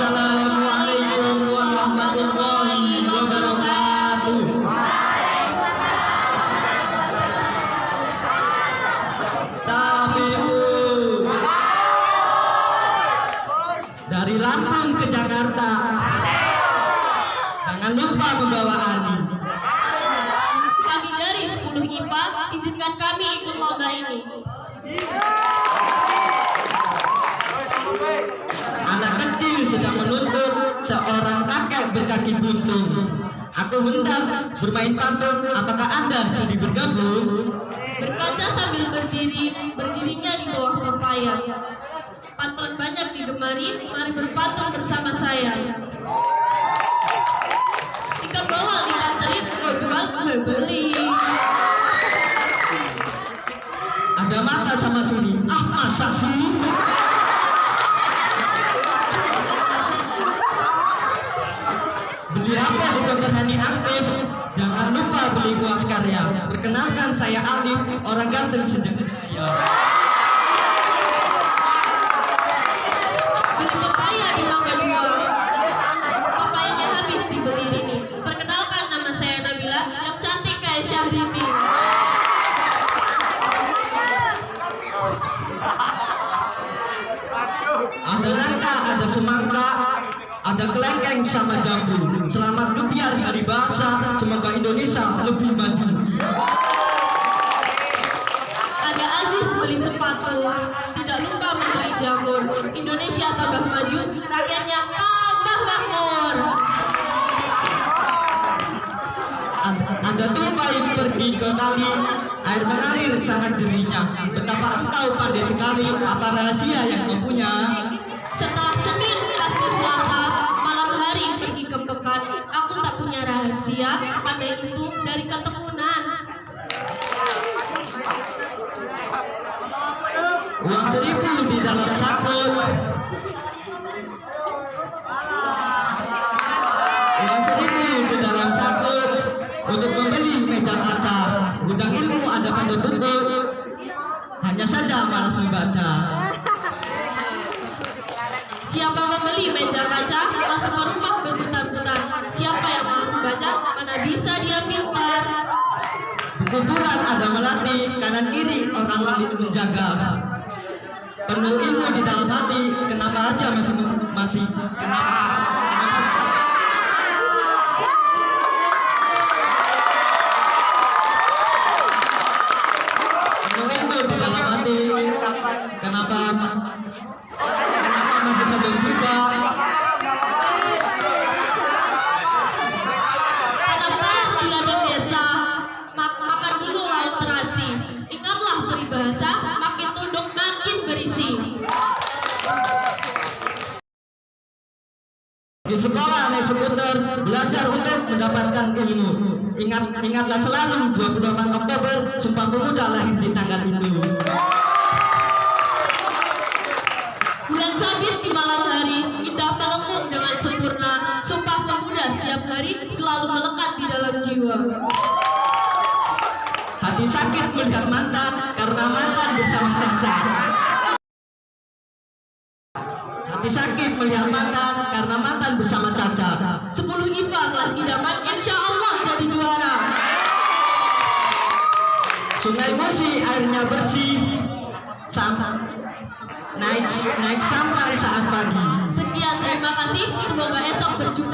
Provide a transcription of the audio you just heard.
Assalamualaikum warahmatullahi wabarakatuh. Tabibu dari Lampung ke Jakarta. Jangan lupa membawa Ali. Kami dari 10 IPA, izinkan kami ikut lomba ini. Seorang kakek berkaki buntung. Aku hendak bermain pantun. Apakah Anda sudi bergabung? Berkaca sambil berdiri, berdirinya di bawah pepaya. Pantun banyak digemari, mari berpantun bersama saya. Ikan bawal dianterin, kau jual, gue beli. Ada mata sama Suni. Ah masa sih? Beli apa di Dokter Hani Aktif? Jangan lupa beli buah karya. Perkenalkan saya Alif, orang ganteng sejak Beli pepaya di Mangga Dua. Pepayanya habis dibeli ini. Perkenalkan nama saya Nabila, yang cantik kayak Syahrini. Ada nangka, ada semangka, ada kelengkeng sama jambu. Selamat kebiar hari bahasa. Semoga Indonesia lebih maju. Ada Aziz beli sepatu, tidak lupa membeli jamur. Indonesia tambah maju, rakyatnya tambah makmur. Ada tupai pergi ke kali, air mengalir sangat jernihnya. Betapa engkau pandai sekali, apa rahasia yang kau punya? Rahasia, pandai itu dari ketemunan. Uang seribu di dalam saku. Uang seribu di dalam saku untuk membeli meja kaca. Gudang ilmu ada pada buku. Hanya saja malas membaca. Buku Quran ada melatih kanan kiri orang lain menjaga. Penuh ilmu di dalam hati. Kenapa aja masih masih kenapa? Kenapa? Penuh ilmu hati. Kenapa Di sekolah naik skuter belajar untuk mendapatkan ilmu. Ingat ingatlah selalu 28 Oktober Sumpah Pemuda lahir di tanggal itu. Bulan sabit di malam hari, indah melengkung dengan sempurna. Sumpah pemuda setiap hari selalu melekat di dalam jiwa. Hati sakit melihat mantan karena mantan bersama cacat. Hati sakit melihat mantan karena mantan bersama cacat. 10 IPA kelas idaman, insya Allah jadi juara. Sungai Musi airnya bersih. Sam naik naik sampan saat pagi. Sekian, terima kasih. Semoga esok berjumpa.